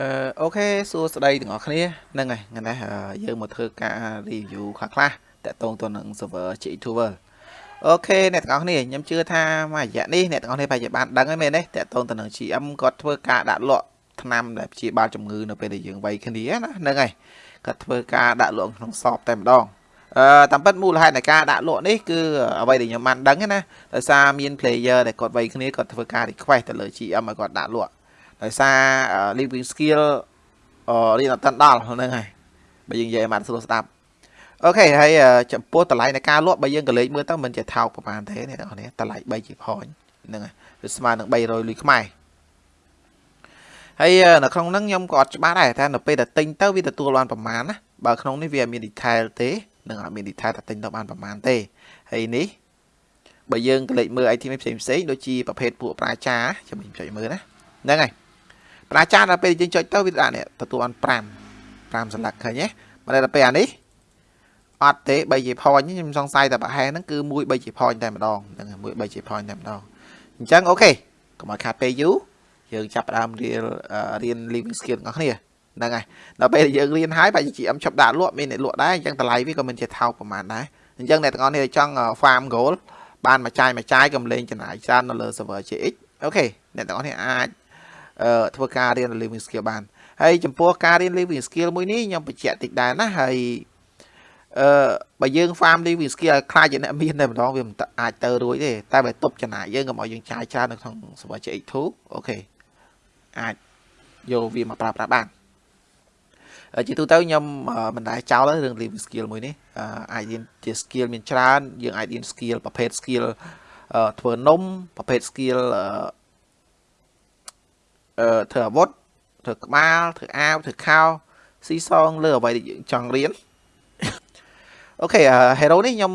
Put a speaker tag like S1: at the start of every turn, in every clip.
S1: អឺ OK សួស្តីទាំងអស់គ្នាហ្នឹងហើយថ្ងៃនេះយើងមកធ្វើការ review ខ្លះខ្លះតាក់ទងទៅនឹង server G2 World អូខេអ្នកទាំងអស់គ្នាខ្ញុំជឿថាមួយរយៈនេះអ្នកទាំងអស់គ្នាប្រហែលជាបានដឹងហើយមែនទេតាក់ទងទៅនឹង GM គាត់ធ្វើការដាក់លក់ថ្នាំដែលព្យាបាលជំងឺនៅពេលដែលយើងវាយគ្នាណាហ្នឹងហើយគាត់ធ្វើការដាក់លក់ក្នុង shop តែម្ដងអឺតាមពិតមូលហេតុនៃការដាក់លក់នេះគឺអ្វីដែលខ្ញុំបានដឹងណាដោយសារមាន player ដែលគាត់វាយគ្នាគាត់ធ្វើការ request ទៅលើ GM ឲ្យគាត់ដាក់លក់ ដោយសារ living skill រៀនអត់តាន់ដល់ហ្នឹងហើយបើយើងនិយាយឲ្យបានស្រួលស្ដាប់អូខេហើយចំពោះតម្លៃនៃការលក់បើយើងក៏លេខមើលទៅមិនជាថោកប្រហែលទេអ្នកនរនេះតម្លៃ3ជាផនហ្នឹងហើយវាស្មើនឹង300លុយខ្មែរហើយនៅក្នុងហ្នឹងខ្ញុំក៏អត់ច្បាស់ដែរថានៅពេលដែលទិញទៅវាទទួលបានប្រមាណណាបើក្នុងនេះវាមាន detail ទេនឹងអត់មាន detail ថាទិញទៅបានប្រមាណទេហើយនេះបើយើងក៏លេខមើល item ផ្សេងផ្សេងដូចជាប្រភេទពួកប្រាចាចាំខ្ញុំចុចមើលណាហ្នឹងហើយ ប្រាចាដល់ពេលយើងចុចទៅវាដាក់នេះទទួលបាន5 5សន្លឹកឃើញទេមកដល់ពេលអានេះអត់ទេ3ជា point ខ្ញុំសង្ស័យតែប្រហែលហ្នឹងគឺមួយ3ជា point តែម្ដងហ្នឹងមួយ3ជា point តែម្ដងអញ្ចឹងអូខេកុំឲ្យខាតពេលយូរយើងចាប់ផ្ដើមរៀនរៀន living skill របស់គ្នាហ្នឹងហើយដល់ពេលយើងរៀនហើយបែរជា GM ឈប់ដាក់លក់មានអ្នកលក់ដែរអញ្ចឹងតម្លៃវាក៏មិនជាថោកប្រហែលដែរអញ្ចឹងអ្នកទាំងអស់នេះចង់ farm gold បានមួយចាយមួយចាយកំលេងចំណាយច្រើននៅលើ server GX អូខេអ្នកទាំងអស់នេះអាច ធ្វើការរៀន living skill បានហើយចំពោះការរៀន living skill មួយនេះខ្ញុំបញ្ជាក់តិចដែរណាហើយអឺបើយើង farm living skill ឲ្យក្លាយជាអ្នកមានតែម្ដងវាមិនអាចទៅរួចទេតែបើទប់ចំណាយយើងកុំឲ្យយើងចាយច្រើននៅក្នុង server GX2 អូខេអាចយកវាមកប្រើប្រាស់បានជាទូទៅខ្ញុំមិនដែរចោលរឿង living skill មួយនេះអាចរៀនជា skill មានច្រើនយើងអាចរៀន skill ប្រភេទ skill ធ្វើនំប្រភេទ skill ធ្វើអាវុធធ្វើក្បាលធ្វើអាវធ្វើខោស៊ីសងលើអ្វីដែលយើងចង់រៀនអូខេ hero នេះខ្ញុំ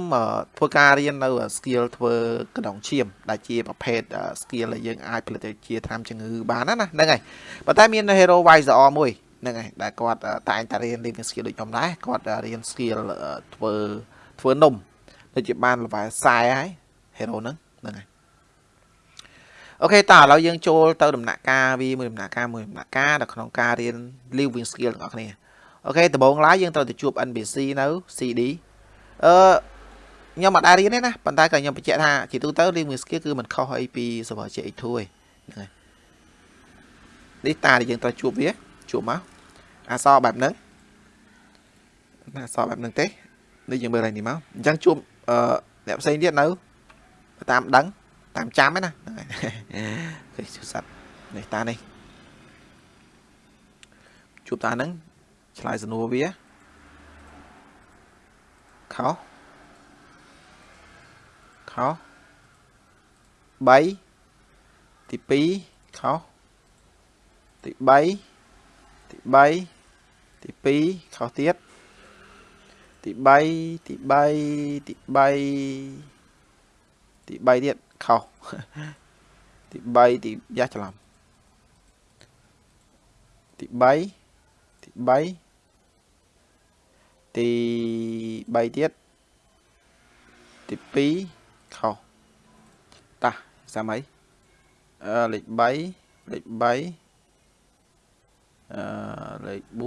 S1: ធ្វើការរៀននៅ skill ធ្វើកណ្ដុងឈាមដែលជាប្រភេទ skill ដែលយើងអាចផលិតជាថ្នាំជំងឺបានណាហ្នឹងហើយប៉ុន្តែមាន hero Visor មួយហ្នឹងហើយដែលគាត់តែងតែរៀន living skill ដូចខ្ញុំដែរគាត់រៀន skill ធ្វើធ្វើនំដូចជាបាន level 40ហើយ hero ហ្នឹងហ្នឹងហើយ អូខេតើឥឡូវយើងចូលទៅដំណាក់កាលវាមួយដំណាក់កាលមួយដំណាក់កាលនៅក្នុងការរៀន living skill ទាំងអស់គ្នាអូខេដំបូងឡើយយើងត្រូវទៅជួប NPC នៅ CD អឺខ្ញុំអត់ដែររៀនទេណាប៉ុន្តែក៏ខ្ញុំបញ្ជាក់ថាជាទូទៅ living skill គឺមិនខុសអីពី server CX2 ទេហ្នឹងហើយនេះតាដែលយើងត្រូវជួបវាជួបមកអសបែបហ្នឹងអសបែបហ្នឹងទេនេះយើងមើលឡើងនេះមកអញ្ចឹងជួបអឺអ្នកផ្សេងទៀតនៅតាមដឹងតាមចាំហ្នឹងណា ហ្នឹងហើយជួបសัตว์នេះតានេះជួបតាហ្នឹងឆ្លើយសំណួរវាខោខោ3ទី2ខោទី3ទី3ទី2ខោទៀតទី3ទី3ទី3ទី3ទៀតខុស ទី3ទីយ៉ាស់ច្រឡំទី3ទី3ទី3ទៀតទី2ខុសតាសាមអីអឺលេខ3លេខ3អឺលេខ4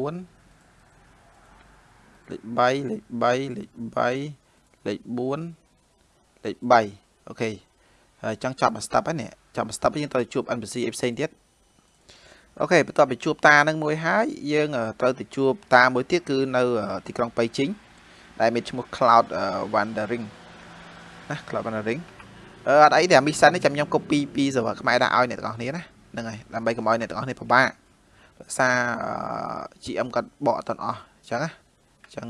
S1: លេខ3លេខ3លេខ3លេខ4លេខ3អូខេហើយចង់ចប់មួយ step ហើយនេះ ចប់មួយ step យើងត្រូវជួប NPC ផ្សេងទៀតអូខេបន្ទាប់ពីជួបតានឹងមួយហើយយើងត្រូវទៅជួបតាមួយទៀតគឺនៅទីក្រុងប៉ៃជីងដែលមានឈ្មោះ Cloud Wandering ណា Cloud Wandering អឺអត់អីទេអា mission នេះចាំខ្ញុំ copy ពី server ខ្មែរដាក់ឲ្យអ្នកទាំងអស់គ្នាណាហ្នឹងហើយដើម្បីកុំឲ្យអ្នកទាំងអស់គ្នាពិបាកភាសា GM គាត់បកអត់ទាំងអស់អញ្ចឹងណាអញ្ចឹង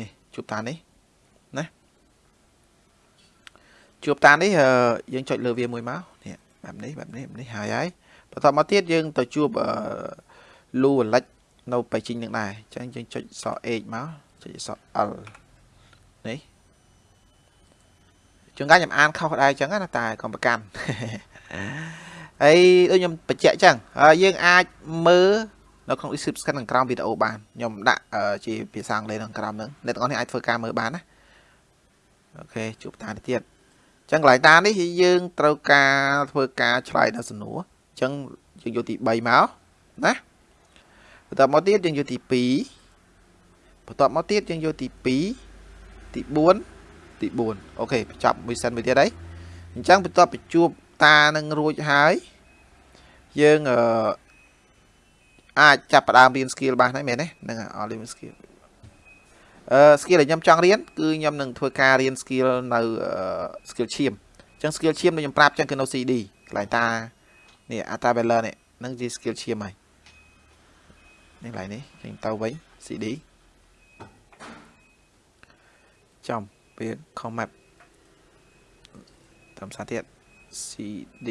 S1: នេះជួបតានេះ ជួបតានេះយើងចុចលើវាមួយមកនេះបែបនេះបែបនេះនេះហើយហើយបន្តមកទៀតយើងទៅជួបលូអាលិចនៅបៃជីងនឹងដែរអញ្ចឹងយើងចុចសអ H មកចុចស L នេះជួនកាលខ្ញុំអានខុសដែរអញ្ចឹងណាតែកុំប្រកាន់ហើយដូចខ្ញុំបញ្ជាក់អញ្ចឹងយើងអាចមើលនៅក្នុង description ខាងក្រោមវីដេអូបានខ្ញុំដាក់ជាភាសាអង់គ្លេសខាងក្រោមហ្នឹងអ្នកទាំងអស់នេះអាចធ្វើការមើលបានណាអូខេជួបតាទៀត ចឹងកន្លែងតានេះយើងត្រូវការធ្វើការឆ្លើយដល់សំណួរអញ្ចឹងយើងយកទី3មកណាបន្ទាប់មកទៀតយើងយកទី2បន្ទាប់មកទៀតយើងយកទី2ទី4ទី4អូខេបញ្ចប់មួយសិនមួយទៀតហើយអញ្ចឹងបន្ទាប់បញ្ជួបតានឹងរួចហើយយើងអឺអាចចាប់ផ្ដើមរៀន skill បានហើយមែនទេហ្នឹងអត់រៀន skill អឺ skill ដែលខ្ញុំចង់រៀនគឺខ្ញុំនឹងធ្វើការរៀន skill នៅ skill ឈាមអញ្ចឹង skill ឈាមដូចខ្ញុំប្រាប់អញ្ចឹងគឺនៅ CD កន្លែងតានេះ Ata Valor នេះនឹងជា skill ឈាមហើយនេះកន្លែងនេះចេញទៅវិញ CD ចំវា comment តាមសារទៀត CD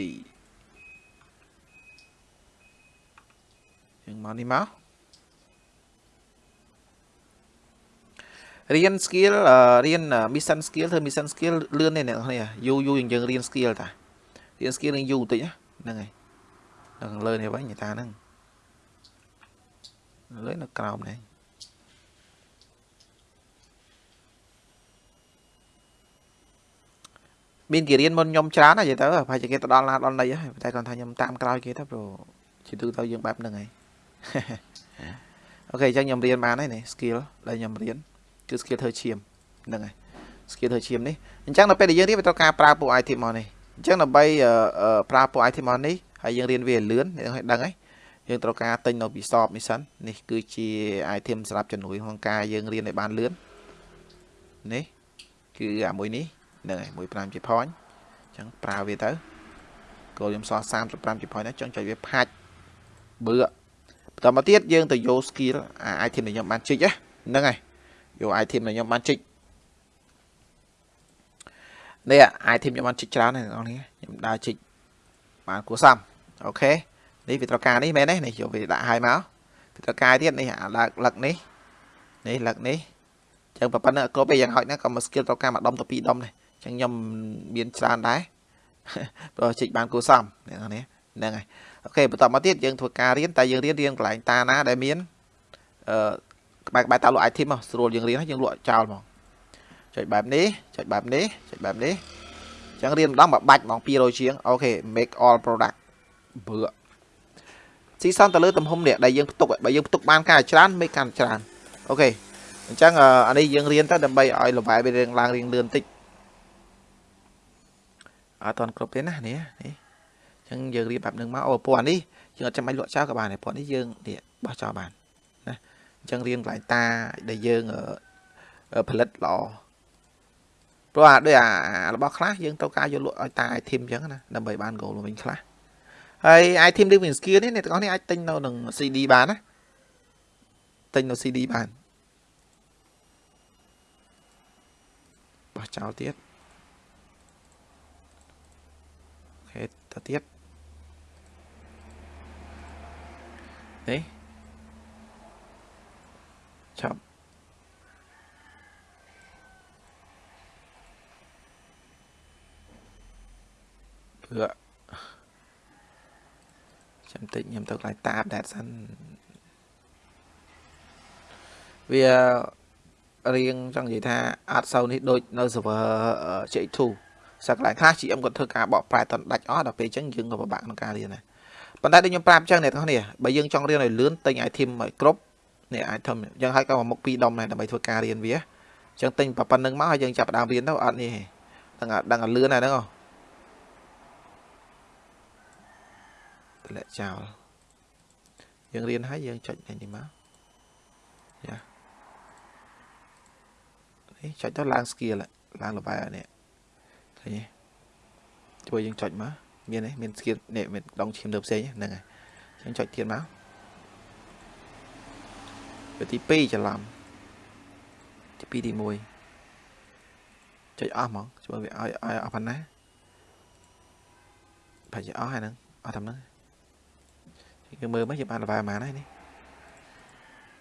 S1: យើងមកនេះមក រៀន skill រៀន mission skill ធ្វើ mission skill លឿនទេអ្នកនរយូរយូរយើងរៀន skill តារៀន skill នឹងយូរបន្តិចហ្នឹងហើយនៅខាងលើនេះវិញតាហ្នឹងលើនៅក្រោមនេះមានគេរៀនមុនខ្ញុំច្រើនហើយទៅប្រហែលជាគេទៅដល់ណាដល់ណីហើយតែគាត់ថាខ្ញុំតាមក្រោយគេទៅព្រោះជាទូទៅយើងបែបហ្នឹងហើយអូខេអញ្ចឹងខ្ញុំរៀនបានហើយនេះ skill ដែលខ្ញុំរៀន គឺ skill ធ្វើឈាមហ្នឹងហើយ skill ធ្វើឈាមនេះអញ្ចឹងនៅពេលដែលយើងរៀនវាត្រូវការប្រើពួក item មកនេះអញ្ចឹងដើម្បីប្រើពួក item មកនេះហើយយើងរៀនវាលឿនយើងឲ្យដឹងហើយយើងត្រូវការទិញនៅពីសបនេះសិននេះគឺជា item សម្រាប់ជំនួយក្នុងការយើងរៀនឲ្យបានលឿននេះគឺអាមួយនេះហ្នឹងហើយ15ជា point អញ្ចឹងប្រើវាទៅគោលខ្ញុំសល់35ជា point ណាចង់ចុចវាផាច់បឺបន្តមកទៀតយើងទៅយក skill អា item ដែលខ្ញុំបានជីកហ្នឹងហើយ យក item ដែលខ្ញុំបានជីកនេះ item ខ្ញុំបានជីកច្រើនហើយបងប្អូនខ្ញុំដើរជីកបានគួរសមអូខេនេះវាត្រូវការនេះមែនទេនេះយកវាដាក់ឲ្យមកវាត្រូវការទៀតនេះអាលឹកលឹកនេះនេះលឹកនេះចឹងប៉ុណ្ណឹងគ្រប់ឯយ៉ាងហោចណាក៏មក skill ត្រូវការមួយដុំទៅពីរដុំដែរចឹងខ្ញុំមានច្រើនដែរព្រោះជីកបានគួរសមនេះហ្នឹងហើយអូខេបន្តមកទៀតយើងធ្វើការរៀនតែយើងរៀនរៀនកន្លែងតាណាដែលមានអឺក្បែរក្បែរតាលក់ item មកស្រួលយើងរៀនហើយយើងលក់ចោលហ្មងចុចបែបនេះចុចបែបនេះចុចបែបនេះអញ្ចឹងរៀនម្ដងមួយបាច់ហ្មង200ជាងអូខេ make all product បឺស៊ីសនទៅលើទំហំនេះដែលយើងផ្ទុកបើយើងផ្ទុកបានកាន់តែច្រើន make កាន់តែច្រើនអូខេអញ្ចឹងអានេះយើងរៀនទៅដើម្បីឲ្យ level វារៀងឡើងរៀងលឿនតិចអត់តន់គ្រប់ទេណានេះនេះអញ្ចឹងយើងរៀបបែបហ្នឹងមកអូពណ៌នេះយើងអត់ចាំបាច់លក់ចោលក៏បានដែរពណ៌នេះយើងនេះបោះចោលបានណា អញ្ចឹងរៀងកន្លែងតាដែលយើងផលិតល្អព្រោះអាដូចអារបស់ខ្លះយើងត្រូវការយកលក់ឲ្យតា item អញ្ចឹងណាដើម្បីបាន goal វិញខ្លះហើយ item living skill នេះអ្នកទាំងអស់នេះអាចទិញនៅនឹង CD បានណាទិញនៅ CD បានបោះចោលទៀតអូខេទៅទៀតនេះចប់ព្រោះ ចាំតិចខ្ញុំទៅកន្លែងតាបដែរសិនវារៀងចង់និយាយថាអត់សូវនេះដូចនៅ server J2 សកន្លែងខ្លះ GM គាត់ធ្វើការបកប្រែតដាច់អស់ដល់ពេលអញ្ចឹងយើងក៏ពិបាកក្នុងការរៀនដែរប៉ុន្តែដូចខ្ញុំប្រាប់អញ្ចឹងអ្នកទាំងនេះបើយើងចង់រៀនឲ្យលឿនទិញ item ឲ្យគ្រប់នេះ item អញ្ចឹងហើយក៏មកមុខពីរដុំដែរដើម្បីធ្វើការរៀនវាអញ្ចឹងទិញប៉ុណ្្នឹងមកហើយយើងចាប់ដើមរៀនទៅអត់នេះដឹងដឹងឲ្យលឿនហើយហ្នឹងត ម្លាក់ចោលយើងរៀនហើយយើងចុចនេះមកយ៉ានេះចុចទៅឡើង skill ឡើង level នេះឃើញទេជួយយើងចុចមកមានទេមាន skill នេះមានដងឈាមលើផ្សេងហ្នឹងហើយយើងចុចទៀតមកវាទី2ច្រឡំទី2ទី1ចុចអស់ហ្មងជួយវាឲ្យឲ្យអស់ប៉ុណ្ណាប្រហែលជាអស់ហើយហ្នឹងអស់តែហ្នឹង យើងមើលមកយើងបាន level ប៉ុន្មានហើយនេះ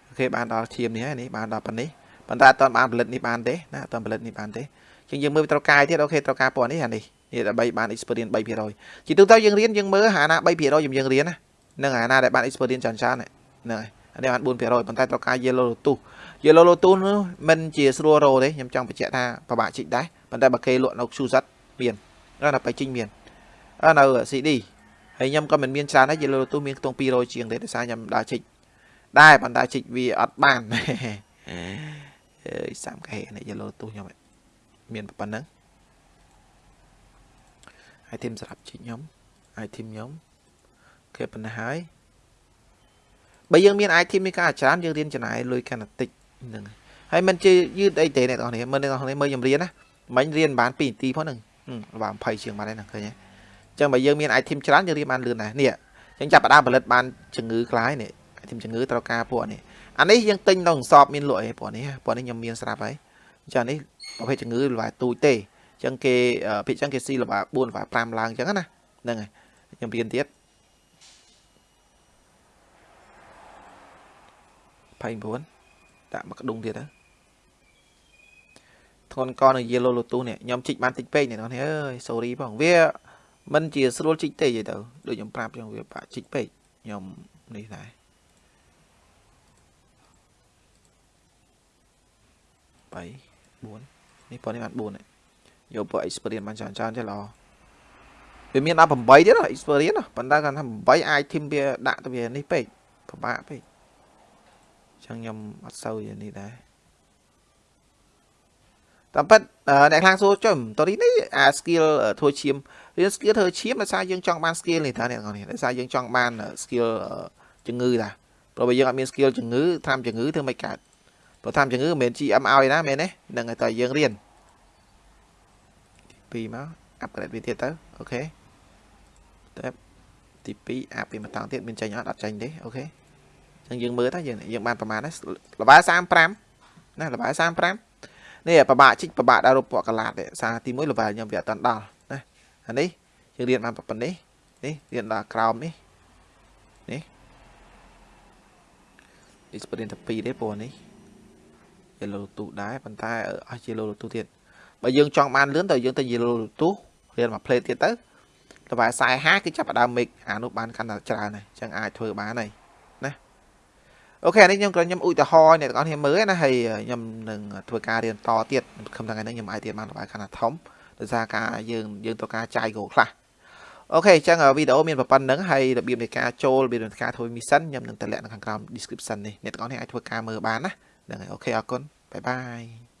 S1: អូខេបានដល់ឈាមនេះហើយនេះបានដល់ប៉ុណ្នេះប៉ុន្តែអត់ទាន់បានផលិតនេះបានទេណាអត់ទាន់ផលិតនេះបានទេជាងយើងមើលត្រូវការទៀតអូខេត្រូវការពណ៌នេះអានេះនេះដើម្បីបាន experience 3%ជាទូទៅយើងរៀនយើងមើលអាណា3%យើងយើងរៀនណានឹងអាណាដែលបាន experience ច្រើនច្រើនហ្នឹងហើយអានេះបាន4%ប៉ុន្តែត្រូវការ yellow lotus yellow lotus នោះមិនជាស្រួលរោទេខ្ញុំចង់បញ្ជាក់ថាពិបាកជីកដែរប៉ុន្តែបើគេលក់នៅ Q set មាននៅពេលជីងមាននៅ CD ហើយខ្ញុំក៏មិនមានច្រើនដែរ Yellow Lotus មានខ្ទង់200ជាងទេដោយសារខ្ញុំដើរជីកដែរប៉ុន្តែជីកវាអត់បានអើយសាមកែនេះ Yellow Lotus ខ្ញុំមានប៉ុណ្ណឹង item សម្រាប់ជីកខ្ញុំ item ខ្ញុំគេប៉ុណ្ណេះហើយបើយើងមាន item មានការច្រើនយើងរៀនចំណាយលុយកាន់តែតិចហ្នឹងហើយមិនជាយឺតអីទេអ្នកនរគ្នាមើលអ្នកនរគ្នាមើលខ្ញុំរៀនណាមិញរៀនបាន2នាទីផងហ្នឹងបាទ20ជាងបានហ្នឹងឃើញទេអញ្ចឹងបើយើងមាន item ច្រើនយើងរៀនបានលឿនដែរនេះអញ្ចឹងចាប់ផ្ដើមផលិតបានជំងឺខ្លាយនេះ item ជំងឺត្រូវការពួកនេះអានេះយើងទិញនៅសបមានលក់អីពួកនេះពួកនេះខ្ញុំមានស្រាប់ហើយអញ្ចឹងនេះប្រភេទជំងឺល្បាទូចទេអញ្ចឹងគេភាគអញ្ចឹងគេស៊ីល្បា4ល្បា5ឡើងអញ្ចឹងណាហ្នឹងហើយខ្ញុំរៀនទៀត29ដាក់មកក្ដុងទៀតទៅធ្ងន់កនៅ yellow lotus នេះខ្ញុំជីកបានតិចពេកនេះបងអើយ sorry ផងវា មិនជាស្រួលជីកទេនិយាយទៅដូចខ្ញុំប្រាប់ខ្ញុំវាបាក់ជីកពេកខ្ញុំនេះដែរ3 4នេះប៉ុណ្នេះបាន4យកពួក experience បានច្រើនច្រើនទេល្អវាមានដល់8ទៀត experience ប៉ុន្តែគាត់ថា8អាច team វាដាក់ទៅវានេះពេកពិបាកពេកចឹងខ្ញុំអត់សូវនេះដែរ តាមពិតអ្នកខ្លាំងសួរចុះតរីនេះអា skill ធ្វើឈាមរៀន skill ធ្វើឈាមដោយសារយើងចង់បាន skill នេះតើអ្នកនរនេះដោយសារយើងចង់បាន skill ជំងឺតាព្រោះបើយើងអត់មាន skill ជំងឺត្រាំជំងឺធ្វើមិនកើតព្រោះត្រាំជំងឺមិនមែន GM ឲ្យណាមែនទេនឹងតែយើងរៀនទី2មក upgrade វាទៀតទៅអូខេតែទី2អាប់ពីមួយតង់ទៀតមានចេញអត់អត់ចេញទេអូខេអញ្ចឹងយើងមើលតើយើងយើងបានប្រមាណណាលបាយ35ណាលបាយ35 នេះប្របាក់ជីកប្របាក់ដល់រូបពណ៌កាឡាតទេសារទី1លបាយខ្ញុំវាអត់តាន់ដល់ណាអានេះយើងរៀនបានប៉ុណ្នេះនេះរៀនដល់ក្រោមនេះនេះ experience តែ2ទេព្រោះនេះ yellow ទូដែរប៉ុន្តែអស់ yellow ទូទៀតបើយើងចង់បានលឿនទៅយើងទៅ yellow ទូរៀនមួយ plate ទៀតទៅលបាយ40គឺចាប់ផ្ដើម make អានោះបានកាន់តែច្រើនហើយអញ្ចឹងអាចធ្វើបានហើយ អូខេនេះខ្ញុំក៏ខ្ញុំឧទាហរណ៍អ្នកទាំងអស់គ្នាមើលណាហើយខ្ញុំនឹងធ្វើការរៀនតទៀតខំថ្ងៃនេះខ្ញុំអាចរៀនបានបាយខណៈធំដោយសារការយើងយើងត្រូវការចាយគោខ្លះអូខេអញ្ចឹងវីដេអូមានប៉ុណ្្នឹងហើយរបៀបនៃការចូលរបៀបនៃការធ្វើ mission ខ្ញុំនឹងតម្លាក់នៅខាងក្រោម description នេះអ្នកទាំងអស់គ្នាអាចធ្វើការមើលបានណាហ្នឹងហើយអូខេអរគុណបាយបាយ